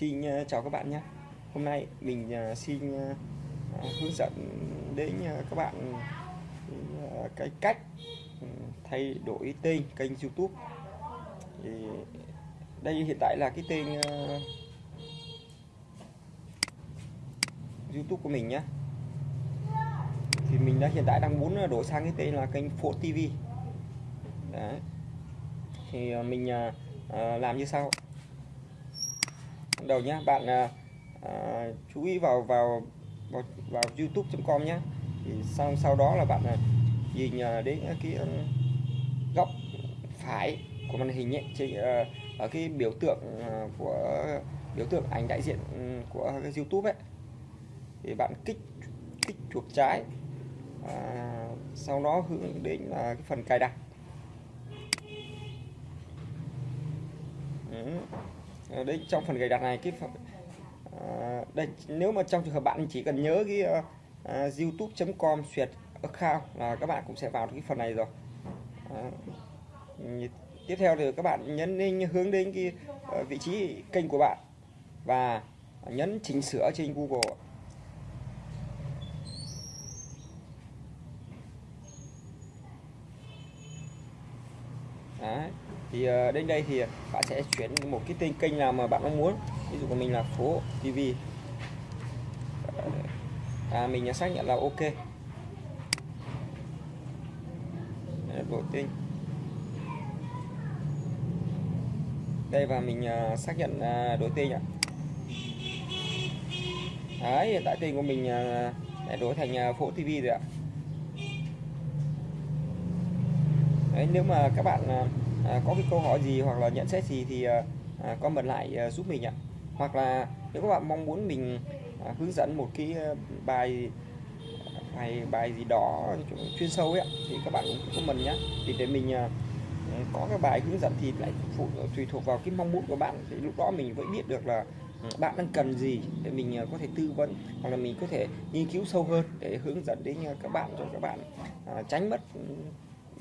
Xin ờ, chào các bạn nhé. Hôm nay mình ờ, xin ờ, hướng dẫn đến các bạn cái cách ừ, thay đổi tên kênh YouTube. Thì đây hiện tại là cái tên YouTube của mình nhé. Thì mình đã hiện tại đang muốn đổi sang cái tên là kênh Phố TV đấy. Thì mình làm như sau đầu nhá bạn à, à, chú ý vào vào vào, vào youtube.com nhé thì sau sau đó là bạn à, nhìn à, đến cái um, góc phải của màn hình ấy, trên à, ở cái biểu tượng à, của biểu tượng ảnh đại diện ừ, của cái youtube ấy. Thì bạn kích kích chuột trái à, sau đó hướng đến là cái phần cài đặt. Ừ. Ờ, đấy đây trong phần cài đặt này cái phần, à, đây nếu mà trong trường hợp bạn chỉ cần nhớ cái ờ, uh, uh, youtube.com xuyệt account là các bạn cũng sẽ vào được cái phần này rồi à, tiếp theo thì các bạn nhấn đến hướng đến cái uh, vị trí kênh của bạn và nhấn chỉnh sửa trên Google Đấy thì ờ, đến đây thì bạn sẽ chuyển một cái tên kênh nào mà bạn mong muốn. Ví dụ của mình là phố TV ờ, à, mình xác nhận là ok. Đổi tên. Đây và mình ờ, xác nhận đổi tên ạ. Đấy hiện tại tên của mình đã đổi thành phố TV rồi ạ. Đấy, nếu mà các bạn à, có cái câu hỏi gì hoặc là nhận xét gì thì à, à, comment lại à, giúp mình ạ. Hoặc là nếu các bạn mong muốn mình à, hướng dẫn một cái à, bài bài bài gì đó chuyên sâu ấy thì các bạn cũng comment nhé thì để mình à, có cái bài hướng dẫn thì lại phụ tùy thuộc vào cái mong muốn của bạn. Thì lúc đó mình vẫn biết được là ừ, bạn đang cần gì để mình à, có thể tư vấn hoặc là mình có thể nghiên cứu sâu hơn để hướng dẫn đến các bạn cho các bạn à, tránh mất ừ,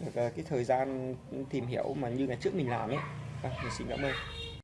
được cái thời gian tìm hiểu mà như ngày trước mình làm ấy. À, mình xin cảm ơn.